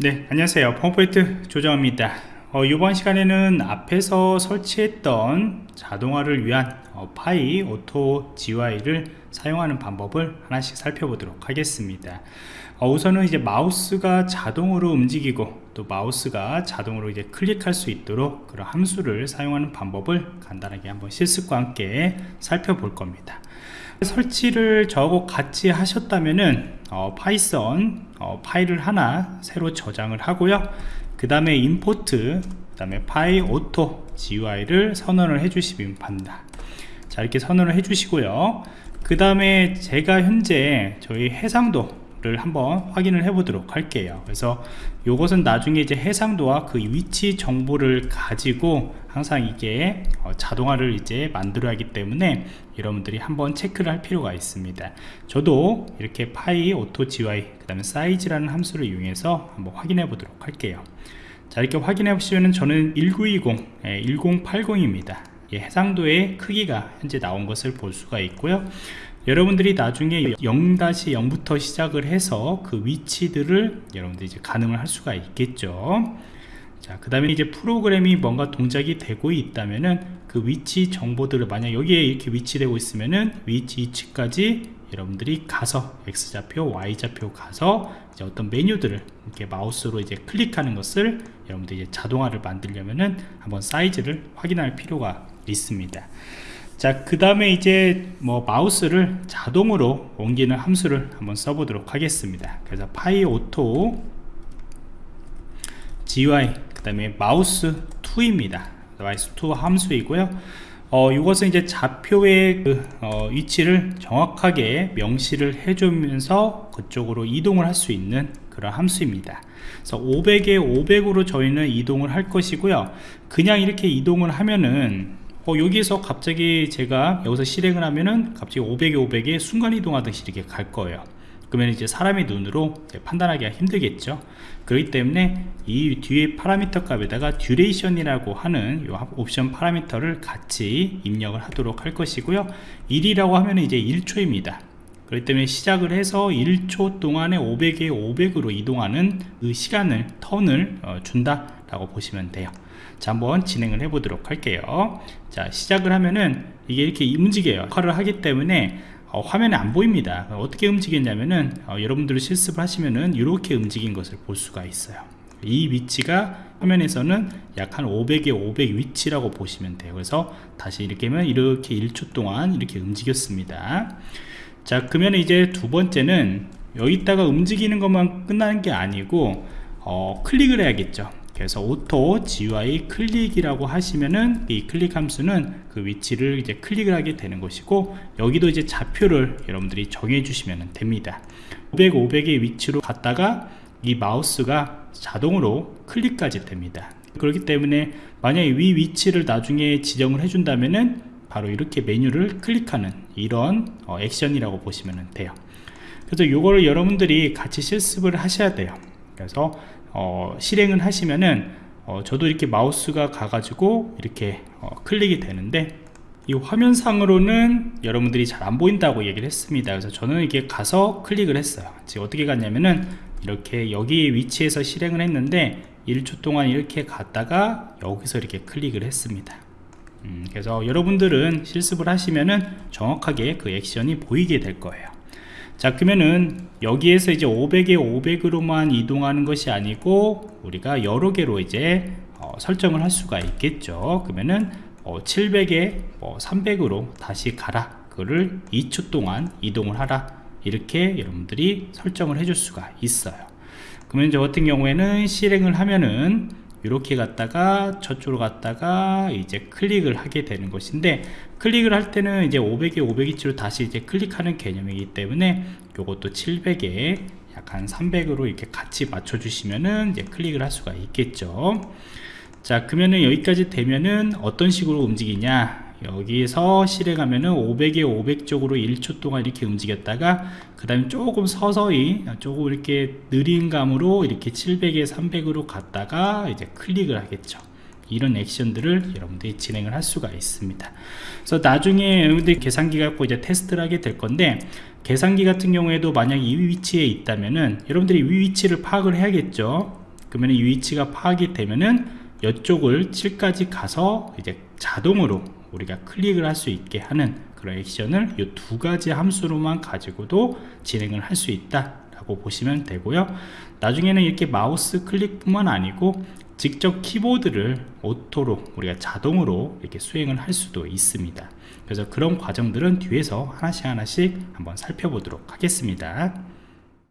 네 안녕하세요. 펌포인트 조정입니다. 어, 이번 시간에는 앞에서 설치했던 자동화를 위한 어, PyAutoGUI를 사용하는 방법을 하나씩 살펴보도록 하겠습니다. 어, 우선은 이제 마우스가 자동으로 움직이고 또 마우스가 자동으로 이제 클릭할 수 있도록 그런 함수를 사용하는 방법을 간단하게 한번 실습과 함께 살펴볼 겁니다 설치를 저하고 같이 하셨다면은 어, 파이썬 어, 파일을 하나 새로 저장을 하고요. 그 다음에 import 그 다음에 PyAutoGUI를 선언을 해주시면 됩니다. 자 이렇게 선언을 해주시고요. 그 다음에 제가 현재 저희 해상도 를 한번 확인을 해 보도록 할게요. 그래서 이것은 나중에 이제 해상도와 그 위치 정보를 가지고 항상 이게 어, 자동화를 이제 만들어야 하기 때문에 여러분들이 한번 체크를 할 필요가 있습니다. 저도 이렇게 PyAutoGUI 그 다음에 size라는 함수를 이용해서 한번 확인해 보도록 할게요. 자 이렇게 확인해 보시면 저는 1920 예, 1080입니다. 예, 해상도의 크기가 현재 나온 것을 볼 수가 있고요 여러분들이 나중에 0-0부터 시작을 해서 그 위치들을 여러분들이 이제 가능을 할 수가 있겠죠 자, 그 다음에 이제 프로그램이 뭔가 동작이 되고 있다면은 그 위치 정보들을 만약 여기에 이렇게 위치되고 있으면은 위치 위치까지 여러분들이 가서 X좌표, Y좌표 가서 이제 어떤 메뉴들을 이렇게 마우스로 이제 클릭하는 것을 여러분들이 이제 자동화를 만들려면은 한번 사이즈를 확인할 필요가 있습니다. 자, 그 다음에 이제 뭐 마우스를 자동으로 옮기는 함수를 한번 써보도록 하겠습니다. 그래서 PyAutoGUI 그 다음에 moveTo입니다. 마우스 2 함수이고요. 어, 이것은 이제 좌표의 그, 어, 위치를 정확하게 명시를 해주면서 그쪽으로 이동을 할 수 있는 그런 함수입니다. 그래서 500에 500으로 저희는 이동을 할 것이고요. 그냥 이렇게 이동을 하면은 어, 여기서 갑자기 제가 여기서 실행을 하면은 갑자기 500에 500에 순간 이동하듯이 이렇게 갈 거예요. 그러면 이제 사람의 눈으로 판단하기가 힘들겠죠. 그렇기 때문에 이 뒤에 파라미터 값에다가 duration이라고 하는 이 옵션 파라미터를 같이 입력을 하도록 할 것이고요. 1이라고 하면 이제 1초입니다. 그렇기 때문에 시작을 해서 1초 동안에 500에 500으로 이동하는 그 시간을 턴을 어, 준다 라고 보시면 돼요 자 한번 진행을 해 보도록 할게요. 자 시작을 하면은 이게 이렇게 움직여요. 역할을 하기 때문에 어, 화면에 안 보입니다. 어떻게 움직였냐면은 어, 여러분들이 실습을 하시면은 이렇게 움직인 것을 볼 수가 있어요. 이 위치가 화면에서는 약 한 500에 500 위치라고 보시면 돼요. 그래서 다시 이렇게 하면 이렇게 1초 동안 이렇게 움직였습니다. 자 그러면 이제 두 번째는 여기다가 움직이는 것만 끝나는 게 아니고 어, 클릭을 해야겠죠 그래서 AutoGUI click이라고 하시면은 이 클릭 함수는 그 위치를 이제 클릭을 하게 되는 것이고 여기도 이제 좌표를 여러분들이 정해 주시면 됩니다. 500, 500의 위치로 갔다가 이 마우스가 자동으로 클릭까지 됩니다. 그렇기 때문에 만약에 위 위치를 나중에 지정을 해준다면은 바로 이렇게 메뉴를 클릭하는 이런 어, 액션이라고 보시면 돼요. 그래서 이거를 여러분들이 같이 실습을 하셔야 돼요. 그래서 어, 실행을 하시면은 어, 저도 이렇게 마우스가 가가지고 이렇게 어, 클릭이 되는데 이 화면상으로는 여러분들이 잘 안 보인다고 얘기를 했습니다. 그래서 저는 이게 가서 클릭을 했어요. 지금 어떻게 갔냐면은 이렇게 여기 위치에서 실행을 했는데 1초 동안 이렇게 갔다가 여기서 이렇게 클릭을 했습니다. 음, 그래서 여러분들은 실습을 하시면은 정확하게 그 액션이 보이게 될 거예요 자 그러면은 여기에서 이제 500에 500으로만 이동하는 것이 아니고 우리가 여러 개로 이제 어, 설정을 할 수가 있겠죠. 그러면은 어, 700에 뭐 300으로 다시 가라. 그거를 2초 동안 이동을 하라. 이렇게 여러분들이 설정을 해줄 수가 있어요. 그러면 저 같은 경우에는 실행을 하면은 이렇게 갔다가 저쪽으로 갔다가 이제 클릭을 하게 되는 것인데 클릭을 할 때는 이제 500에 500인치로 다시 이제 클릭하는 개념이기 때문에 이것도 700에 약간 300으로 이렇게 같이 맞춰 주시면은 이제 클릭을 할 수가 있겠죠. 자 그러면은 여기까지 되면은 어떤 식으로 움직이냐 여기서 실행하면은 500에 500 쪽으로 1초 동안 이렇게 움직였다가 그 다음에 조금 서서히 조금 이렇게 느린 감으로 이렇게 700에 300으로 갔다가 이제 클릭을 하겠죠. 이런 액션들을 여러분들이 진행을 할 수가 있습니다. 그래서 나중에 여러분들이 계산기 갖고 이제 테스트를 하게 될 건데 계산기 같은 경우에도 만약 이 위치에 있다면은 여러분들이 이 위치를 파악을 해야겠죠. 그러면 이 위치가 파악이 되면은 이쪽을 7까지 가서 이제 자동으로 우리가 클릭을 할 수 있게 하는 그런 액션을 이 두 가지 함수로만 가지고도 진행을 할 수 있다 라고 보시면 되고요. 나중에는 이렇게 마우스 클릭 뿐만 아니고 직접 키보드를 오토로 우리가 자동으로 이렇게 수행을 할 수도 있습니다. 그래서 그런 과정들은 뒤에서 하나씩 하나씩 한번 살펴보도록 하겠습니다